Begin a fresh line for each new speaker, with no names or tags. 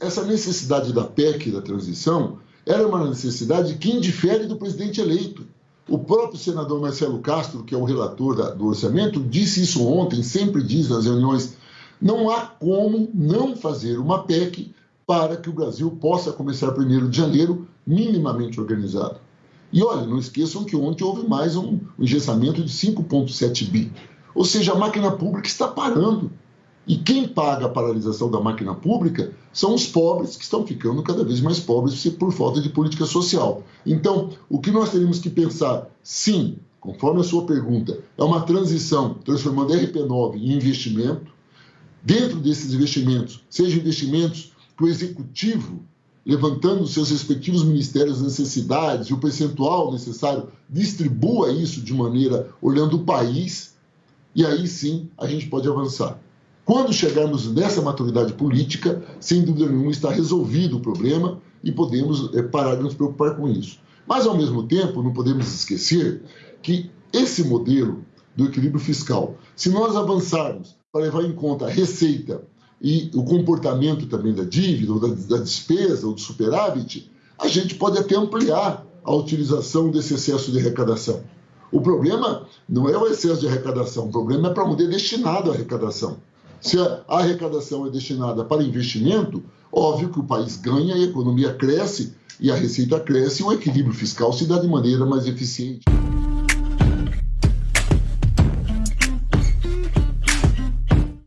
essa necessidade da PEC, da transição, era uma necessidade que indifere do presidente eleito. O próprio senador Marcelo Castro, que é o relator da, do orçamento, disse isso ontem, sempre diz nas reuniões. Não há como não fazer uma PEC para que o Brasil possa começar 1 de janeiro minimamente organizado. E olha, não esqueçam que ontem houve mais um, um engessamento de 5,7 bi. Ou seja, a máquina pública está parando. E quem paga a paralisação da máquina pública são os pobres, que estão ficando cada vez mais pobres por falta de política social. Então, o que nós teríamos que pensar, sim, conforme a sua pergunta, é uma transição transformando RP9 em investimento. Dentro desses investimentos, sejam investimentos que o executivo, levantando seus respectivos ministérios necessidades e o percentual necessário, distribua isso de maneira olhando o país, e aí sim a gente pode avançar. Quando chegarmos nessa maturidade política, sem dúvida nenhuma está resolvido o problema e podemos é, parar de nos preocupar com isso. Mas, ao mesmo tempo, não podemos esquecer que esse modelo do equilíbrio fiscal, se nós avançarmos para levar em conta a receita e o comportamento também da dívida, ou da, da despesa, ou do superávit, a gente pode até ampliar a utilização desse excesso de arrecadação. O problema não é o excesso de arrecadação, o problema é para onde é destinado a arrecadação. Se a arrecadação é destinada para investimento, óbvio que o país ganha, a economia cresce e a receita cresce o equilíbrio fiscal se dá de maneira mais eficiente.